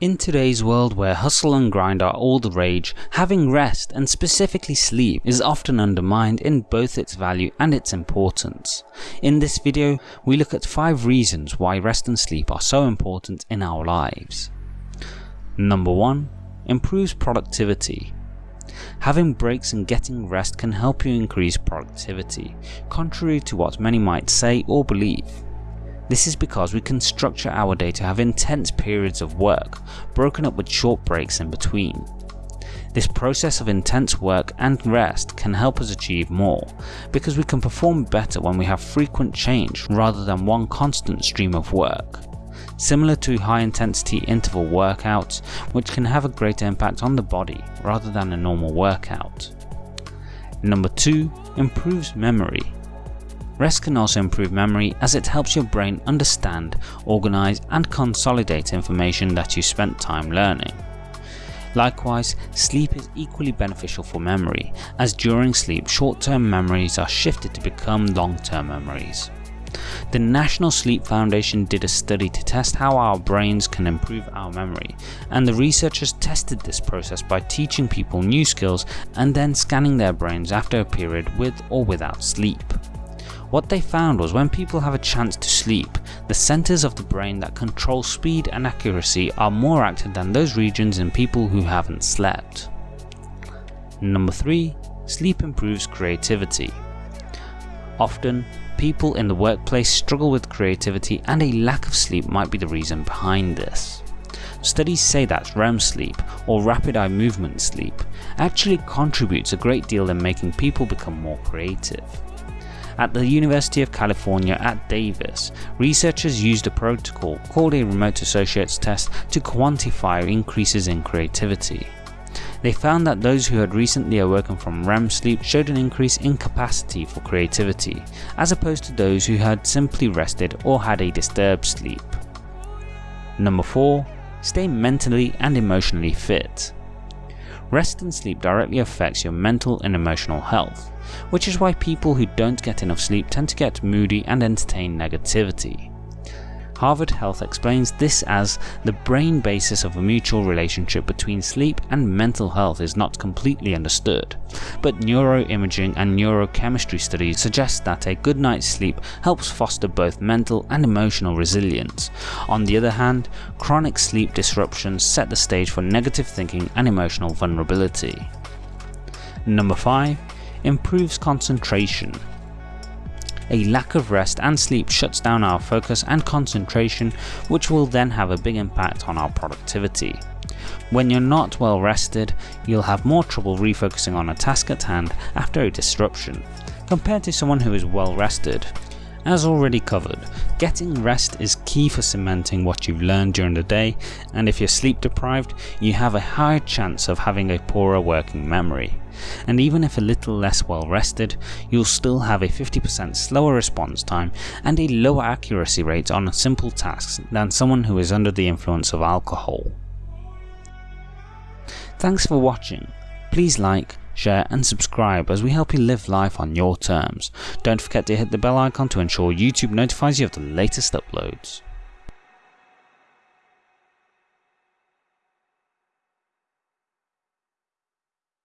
In today's world where hustle and grind are all the rage, having rest and specifically sleep is often undermined in both its value and its importance. In this video we look at 5 reasons why rest and sleep are so important in our lives. Number 1. Improves productivity. Having breaks and getting rest can help you increase productivity, contrary to what many might say or believe. This is because we can structure our day to have intense periods of work, broken up with short breaks in between. This process of intense work and rest can help us achieve more, because we can perform better when we have frequent change rather than one constant stream of work. Similar to high intensity interval workouts, which can have a greater impact on the body rather than a normal workout. Number 2. Improves memory. Rest can also improve memory as it helps your brain understand, organise and consolidate information that you spent time learning. Likewise, sleep is equally beneficial for memory, as during sleep short-term memories are shifted to become long-term memories. The National Sleep Foundation did a study to test how our brains can improve our memory, and the researchers tested this process by teaching people new skills and then scanning their brains after a period with or without sleep. What they found was when people have a chance to sleep, the centres of the brain that control speed and accuracy are more active than those regions in people who haven't slept. Number 3. Sleep improves creativity. Often, people in the workplace struggle with creativity and a lack of sleep might be the reason behind this. Studies say that REM sleep, or rapid eye movement sleep, actually contributes a great deal in making people become more creative. At the University of California at Davis, researchers used a protocol called a remote associates test to quantify increases in creativity. They found that those who had recently awoken from REM sleep showed an increase in capacity for creativity, as opposed to those who had simply rested or had a disturbed sleep. Number 4. Stay mentally and emotionally fit. Rest and sleep directly affects your mental and emotional health, which is why people who don't get enough sleep tend to get moody and entertain negativity. Harvard Health explains this as the brain basis of a mutual relationship between sleep and mental health is not completely understood, but neuroimaging and neurochemistry studies suggest that a good night's sleep helps foster both mental and emotional resilience. On the other hand, chronic sleep disruptions set the stage for negative thinking and emotional vulnerability. Number 5. Improves concentration. A lack of rest and sleep shuts down our focus and concentration which will then have a big impact on our productivity. When you're not well rested, you'll have more trouble refocusing on a task at hand after a disruption, compared to someone who is well rested. As already covered, getting rest is key for cementing what you've learned during the day and if you're sleep deprived, you have a higher chance of having a poorer working memory. And even if a little less well rested, you'll still have a 50% slower response time and a lower accuracy rate on simple tasks than someone who is under the influence of alcohol. Thanks for watching. Please like, share and subscribe as we help you live life on your terms. Don't forget to hit the bell icon to ensure YouTube notifies you of the latest uploads.